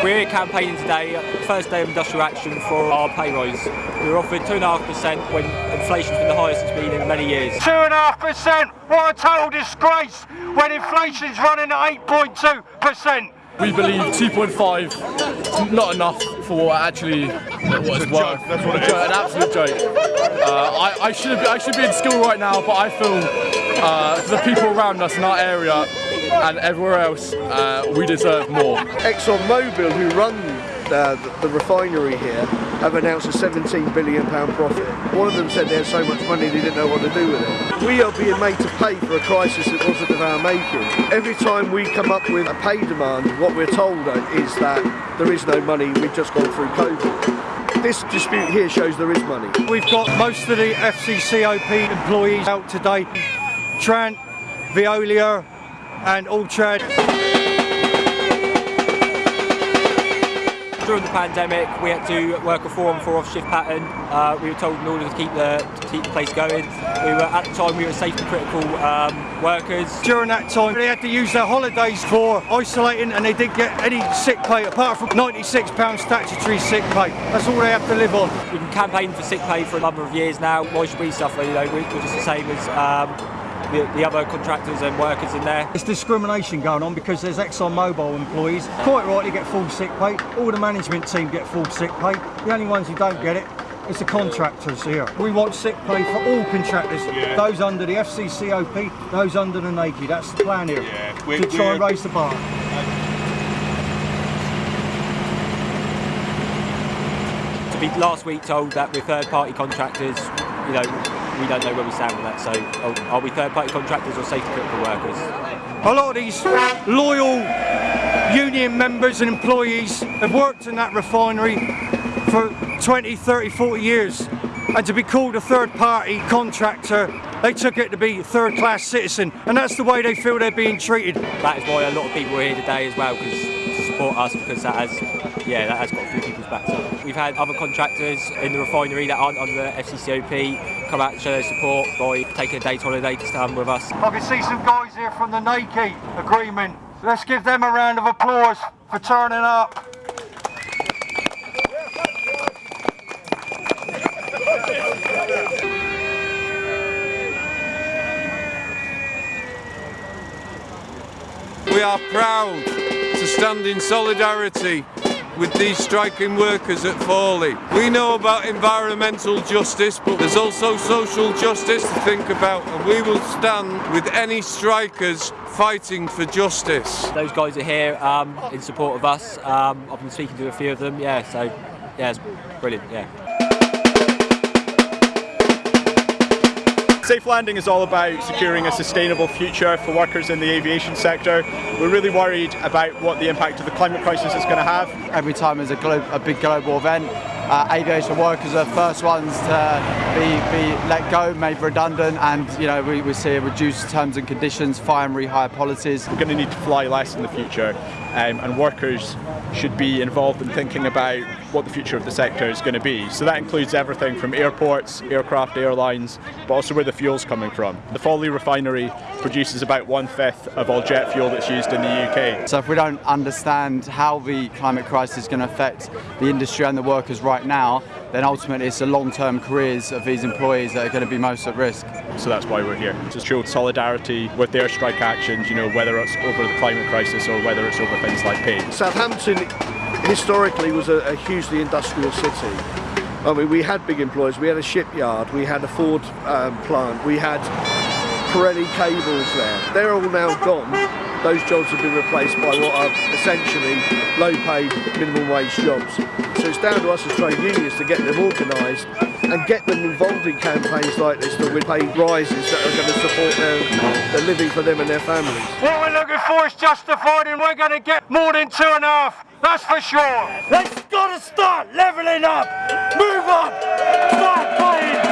campaigning today, first day of industrial action for our pay rise. We were offered 2.5% when inflation's been the highest it's been in many years. 2.5%! What a total disgrace when inflation's running at 8.2%! We believe 2.5 not enough for what actually what it's worth. That's what it is. An absolute joke. Uh, I, I, should be, I should be in school right now, but I feel uh, for the people around us in our area and everywhere else, uh, we deserve more. ExxonMobil, who run uh, the, the, refinery here have announced a 17 billion pound profit. One of them said they had so much money they didn't know what to do with it. We are being made to pay for a crisis that wasn't of our making. Every time we come up with a pay demand, what we're told is that there is no money, we've just gone through COVID. This dispute here shows there is money. We've got most of the FCCOP employees out today. Trant, Veolia and Altrad. during the pandemic, we had to work a four on four off shift pattern. Uh, we were told in order to keep the to keep the place going. We were at the time we were safety critical um, workers. During that time, they had to use their holidays for isolating, and they didn't get any sick pay apart from 96 pounds statutory sick pay. That's all they have to live on. We've been campaigning for sick pay for a number of years now. Why should we suffer? You know, we're just the same as. Um, the, the, other contractors and workers in there. It's discrimination going on because there's ExxonMobil employees, quite rightly get full sick pay, all the management team get full sick pay, the only ones who don't get it is the contractors here. We want sick pay for all contractors, yeah. those under the FCCOP, those under the NACI, that's the plan here, yeah. to try and raise the bar. To be last week told that we're third party contractors, you know, we don't know where we stand with that. So oh, are we third party contractors or safety critical workers? A lot of these loyal union members and employees have worked in that refinery for 20, 30, 40 years. And to be called a third party contractor, they took it to be a third class citizen. And that's the way they feel they're being treated. That is why a lot of people are here today as well, because support us, because that has, yeah, that has got a few people's backs up. We've had other contractors in the refinery that aren't under the FCCOP come out and show their support by taking a day's holiday to stand with us. I can see some guys here from the NACI agreement. Let's give them a round of applause for turning up. We are proud to stand in solidarity with these striking workers at Fawley. We know about environmental justice, but there's also social justice to think about, and we will stand with any strikers fighting for justice. Those guys are here um, in support of us. Um, I've been speaking to a few of them, yeah, so yeah, it's brilliant, yeah. Safe Landing is all about securing a sustainable future for workers in the aviation sector. We're really worried about what the impact of the climate crisis is going to have. Every time there's a, a big global event, uh, aviation workers are the first ones to be, be let go, made redundant, and you know we, we see reduced terms and conditions, fire and rehire policies. We're going to need to fly less in the future, um, and workers should be involved in thinking about what the future of the sector is going to be. So that includes everything from airports, aircraft, airlines, but also where the fuel's coming from. The Fawley refinery produces about one-fifth of all jet fuel that's used in the UK. So if we don't understand how the climate crisis is going to affect the industry and the workers right now, then ultimately it's the long-term careers of these employees that are going to be most at risk. So that's why we're here, to show solidarity with their strike actions, you know, whether it's over the climate crisis or whether it's over things like pay. Southampton historically was a, a hugely industrial city. I mean, we had big employers, we had a shipyard, we had a Ford um, plant, we had Pirelli cables there. They're all now gone. Those jobs have been replaced by what are essentially low-paid, minimum wage jobs. So it's down to us as trade unions to get them organised and get them involved in campaigns like this that will pay rises that are going to support their, their living for them and their families. What we're looking for is justified and we're going to get more than two and a half, that's for sure. Let's got to start levelling up, move on, start playing